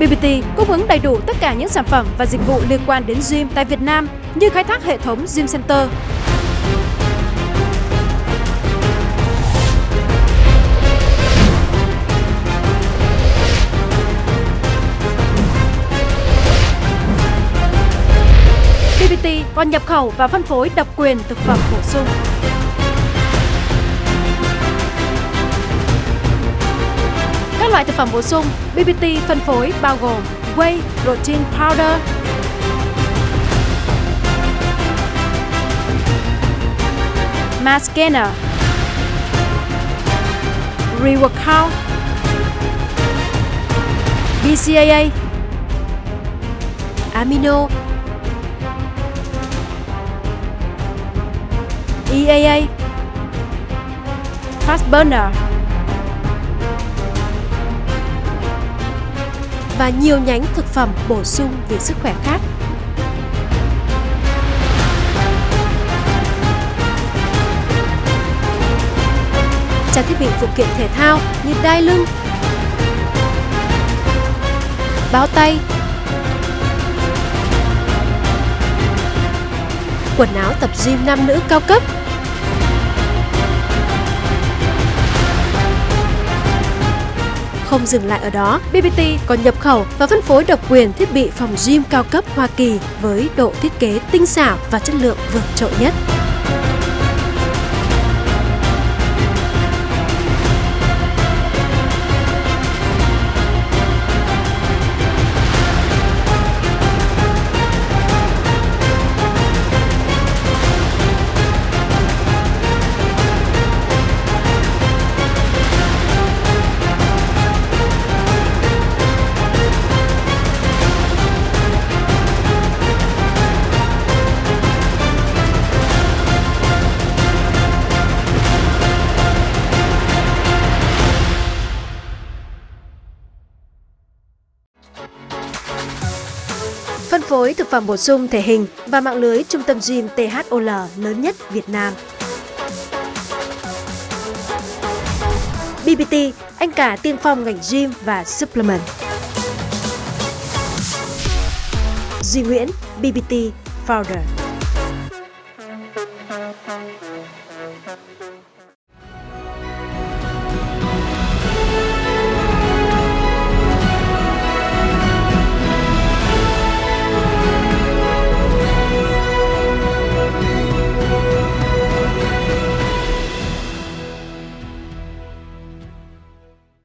BBT cung ứng đầy đủ tất cả những sản phẩm và dịch vụ liên quan đến gym tại Việt Nam như khai thác hệ thống Gym Center, BBT còn nhập khẩu và phân phối độc quyền thực phẩm bổ sung. Các loại thực phẩm bổ sung BBT phân phối bao gồm Whey Protein Powder, Mass Gainer, BCAA, Amino, EAA, Fast Burner. Và nhiều nhánh thực phẩm bổ sung vì sức khỏe khác. Trang thiết bị phụ kiện thể thao như đai lưng, báo tay, quần áo tập gym nam nữ cao cấp Không dừng lại ở đó, BBT còn nhập khẩu và phân phối độc quyền thiết bị phòng gym cao cấp Hoa Kỳ với độ thiết kế tinh xảo và chất lượng vượt trội nhất. Phối thực phẩm bổ sung thể hình và mạng lưới trung tâm gym THOL lớn nhất Việt Nam. BBT, anh cả tiên phong ngành gym và supplement. Duy Nguyễn, BBT Founder.